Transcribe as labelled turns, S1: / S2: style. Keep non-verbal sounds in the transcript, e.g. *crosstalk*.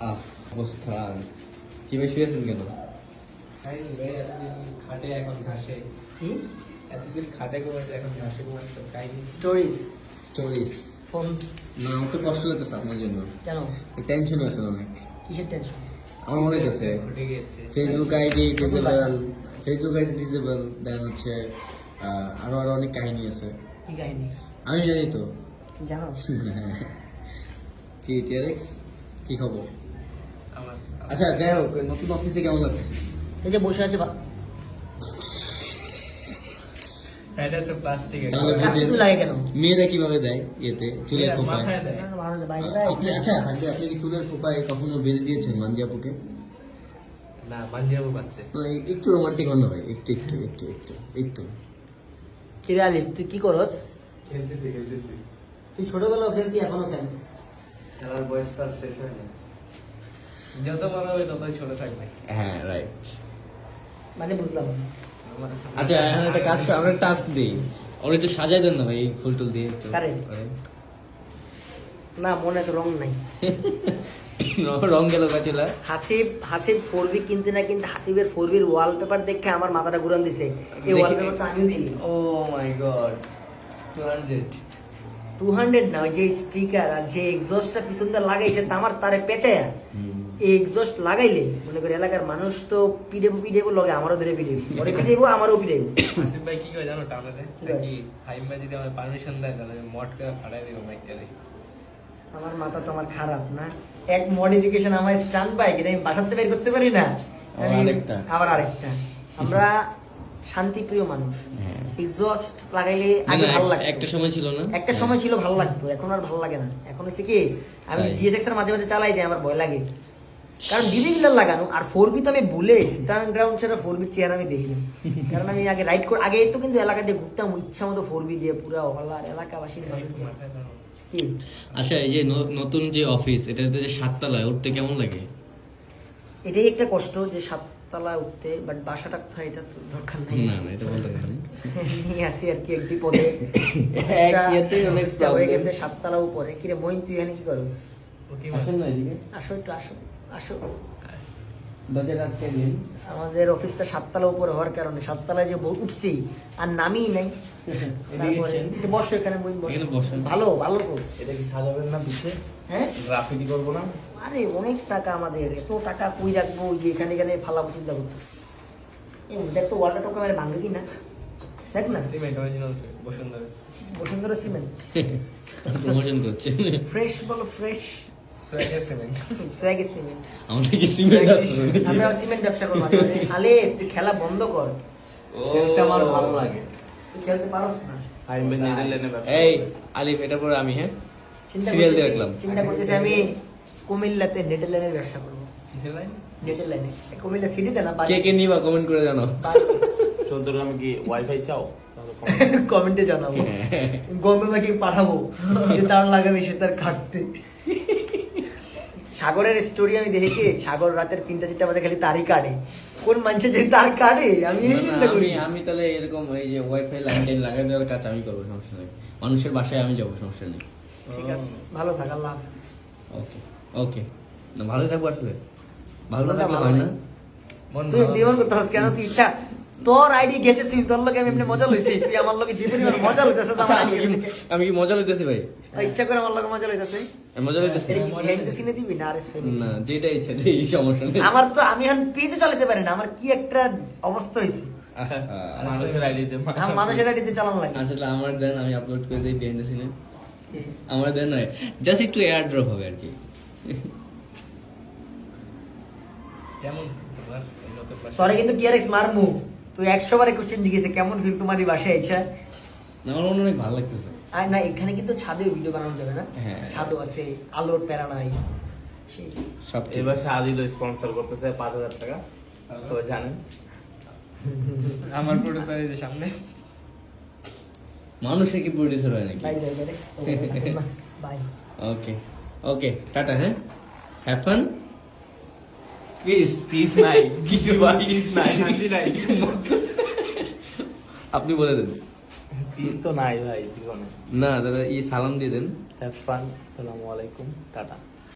S1: আহ অবস্থা কি ভাই শুয়েছেন কেন
S2: খাটে এখন ঘাসে। এতদিন খাটে এখন ঘাসে
S3: স্টোরিজ
S1: স্টোরিজ
S3: ফোন।
S1: না আমার তো কষ্ট লাগতেছে আপনার জন্য।
S3: কেন?
S1: টেনশন আছে অনেক।
S3: কিসের টেনশন
S1: আমার মনে হচ্ছে Facebook ID disable Facebook ID disable দেন হচ্ছে আরও আরও অনেক কাহিনী আছে।
S3: কি কাহিনী?
S1: আমি জানি তো।
S3: জানো? *laughs*
S1: কি টিয়ারেক্স কি খবর? আচ্ছা যাই হোক নতুন অফিসে কেমন লাগতেছে
S3: এই যে বসে আছে বা-
S2: এটা হচ্ছে
S3: লাগে কেন?
S1: মেয়েরা কীভাবে দেয় ইয়েতে চুলের খোপায়। আপনি আচ্ছা আপনি আপনি কি চুলের খোপায় কখনো বেঁধে দিয়েছেন মাঞ্জিয়াপুকে?
S2: না পাঞ্জাবও পাচ্ছে
S1: মানে একটু রোমান্টিক হন ভাই একটু একটু একটু একটু একটু।
S3: কিরে আলিফ তুই কি করস?
S2: খেলতেছি খেলতেছি।
S3: তুই ছোটবেলাও খেলতি এখনও খেলিস
S2: খেলার বয়স তার শেষ হয় না। যত বড় হবে ততই ছোট থাকবে।
S1: হ্যাঁ রাইট
S3: মানে বুঝলাম।
S1: আচ্ছা এখন একটা কাজ আমরা টাস্ক দিই। ওর একটু সাজাই দেন না ভাই ফুল টুল দিয়ে একটু
S3: না মনে তো রং নাই। *laughs*
S1: রং- রং গেল কাচিলা
S3: হাসিব হাসিব ফোর বি কিনতে না কিন্তু হাসিবের ফোর বির ওয়ালপেপার দেখে আমার মাথাটা ঘুরান দিছে। এই। ওয়ালপেপার তো আমিও দিই
S2: ও my god two hundred
S3: two hundred না ওই যে স্টিকার আর যে এক্সস্টটা পিছন দিয়ে লাগাইছে তা আমার তারে পেঁচায়া। এই এক্সস্ট লাগাইলে মনে করি এলাকার মানুষ তো পিডেবো পিডেবো লগে আমারও ধরে পিডেবো ওরে পিডেবো আমারও পিডেবো
S2: আসিফ ভাই কি জানো টানাতে? ফাইম ভাই যদি আমার পারমিশন দেয় তাহলে মটকা ফাটাই দেবো বাইকটা
S3: আমার মাথা তো আমার খারাপ না। এক মডিফিকেশন আমার বাইক এটা আমি বাসাতে বের করতে পারি না।
S1: আবার আরেকটা।
S3: আবার আরেকটা। আমরা শান্তিপ্রিয় মানুষ।
S1: হ্যাঁ।
S3: এক্সস্ট লাগাইলে
S1: না,
S3: আগে ভালো লাগতো।
S1: একটা সময় ছিল না?
S3: একটা সময় ছিল ভালো লাগতো এখন আর ভালো লাগে না। এখন হচ্ছে কি আমি। জিএসএক্স এর মাঝে মাঝে চালাই যাই আমার ভয় লাগে। কারণ ডিবি মিলার লাগানো আর ফোর বি তো আমি ভুলে স্টান গ্রাউন্ড ছাড়া ফোর বি চেহারা আমি দেখি না। কারণ আমি আগে রাইড করে আগে তো কিন্তু এলাকা দিয়ে ঘুরতাম ইচ্ছা মতো ফোর বি দিয়ে পুরো হলার এলাকাবাসীর কি?
S1: আচ্ছা এই যে নতুন যে অফিস এটাতে যে সাততলায় উঠতে কেমন লাগে?
S3: এটাই একটা কষ্ট যে সাততলা উঠতে বাট বাসাটা কোথায় এটা তো দরকার নাই।
S1: না না এটা বলতে পারি
S3: নিয়ে আসি আর কি এক বিপদে। *laughs*
S1: এক ইয়েতেই অনেক
S3: হয়ে। গেছে সাততলা উপরে। কিরে মইন তুই এখানে কি করস? আসো একটু আমাদের অফিসটা সাততলা উপরে হওয়ার কারণে সাততলায় যে উঠছি আর নামিই নাই। বসো এখানে বই বসো।
S1: এখানে বসেন।
S3: ভালো ভালো তো।
S2: এটা কি সাজাবেন না পিছে?
S3: হ্যাঁ?
S2: গ্রাফিটি করব না?
S3: আরে অনেক টাকা আমাদের। এত টাকা কই রাখব? যে এখানে এখানে ফালাবো চিন্তা করতেছি। দেখ তো ওয়ালটা টোকা ভাঙে কি না? দেখ না।
S2: Cement original Bashundhara.
S3: Bashundhara cement.
S1: Promotion করছে
S3: ফ্রেশ বলো ফ্রেশ
S2: সিমেন্ট
S1: আমাদের কি সিমেন্ট
S3: আমরা সিমেন্ট ব্যবসা করব। আলে তুই খেলা বন্ধ কর।
S2: খেলতে আমার ভালো লাগে।
S3: তুই খেলতে পারস না।
S2: ফাইম ভাই নেদারল্যান্ডে
S1: এই আলিফ এটা পরে আমি হ্যাঁ?
S3: চিন্তা
S1: দিয়ে রাখলাম।
S3: চিন্তা করতেছি আমি কুমিল্লাতে নেটের ব্যবসা করব। নেটের লাইনে কুমিল্লা সিটিতে না
S1: কে কে নিবা কমেন্ট করে জানো
S4: চৌদ্দগ্রামে কি ওয়াইফাই চাও?
S3: কমেন্টে *laughs* জানাব। গন্ধ নাকি পাঠাবো যে তার লাগাবে সে তার কাটতে। সাগরের স্টোরি আমি দেখি কি সাগর রাতের তিনটা চারটা বাজে খালি তারই কাটে কোন মানুষের যে তার কাটে আমি এই চিন্তা করি।
S1: আমি আমি তাহলে এরকম এই যে ওয়াইফাই লাইন টাইন লাগাই দেওয়ার কাজ আমি করব সমস্যা নেই। মানুষের বাসায় আমি যাব সমস্যা নেই।
S3: ঠিক আছে ভালো থাক আল্লাহ হাফেজ।
S1: ওকে ওকে না ভালো থাকব আসলে। ভালো না থাকলে
S3: ভালো
S1: হয়। না।
S3: সুই দিবন করতে কেন? তুই ইচ্ছা তোর আইডি গেছে তোর লোকে আমি এমনি মজা লইছি তুই আমার লোকে মজা আমার আইডি
S1: আমি কি মজা লইতেছি ভাই?
S3: ইচ্ছা করে আমার লোকে মজা লইতেছে
S1: আমি মজা লইতেছি।
S3: এটা কি behind the scene এ দিবি না আর
S1: না যেটা ইচ্ছা এই সমস্যা নেই।
S3: আমার তো আমি এখন পেজে চালাতে পারি না আমার কি একটা অবস্থা হয়েছে
S4: মানুষের আইডিতে
S3: মানুষের আইডিতে চালানো লাগে।
S1: আসলে আমার দেন আমি আপলোড করে দিই বিহাইন্ড দ্য সিনে আমার দেন নয় জাস্ট একটু এয়ার ড্রপ হবে আর কি।
S2: কেমন? তোমার নতুন বাসা?
S3: তোরে কিন্তু মারমু। তুই একশো বারে কোশ্চেন জিজ্ঞেসে কেমন ফিল তোমারই বাসায় এসে?
S1: আমার মনে অনেক ভালো লাগতেছে।
S3: আর না এখানে কিন্তু ছাদেও ভিডিও বানানো যাবে না?
S1: হ্যাঁ।
S3: ছাদও আছে আলোর প্যারা নাই
S1: সব
S4: এবার আদিল স্পন্সর করতেছে পাঁচ হাজার টাকা। সবাই জানেন।
S2: আমার প্রোডিউসার এই যে সামনে।
S1: মানুষের কি প্রডিউসার হয় নাকি?
S3: বাই যাই বাই
S1: ওকে ওকে টাটা হ্যাঁ? হ্যাভ ফান
S4: পিস পিস নাই পিস নাই শান্তি নাই
S1: আপনি বলে দেন।
S4: পিস তো নাই ভাই জীবনে।
S1: না দাদা ই সালাম দিয়ে দেন।
S4: হ্যাভ ফান আসসালামু আলাইকুম টাটা